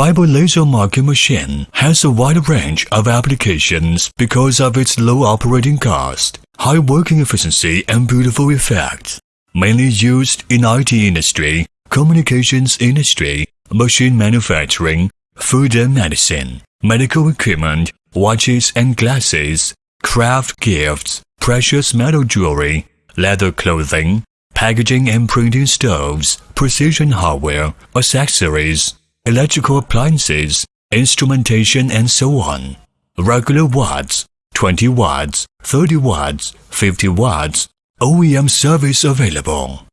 Fiber laser marking machine has a wide range of applications because of its low operating cost, high working efficiency, and beautiful effect. Mainly used in IT industry, communications industry, machine manufacturing, food and medicine, medical equipment, watches and glasses, craft gifts, precious metal jewelry, leather clothing, packaging and printing stoves, precision hardware, accessories, electrical appliances, instrumentation and so on. Regular watts, 20 watts, 30 watts, 50 watts, OEM service available.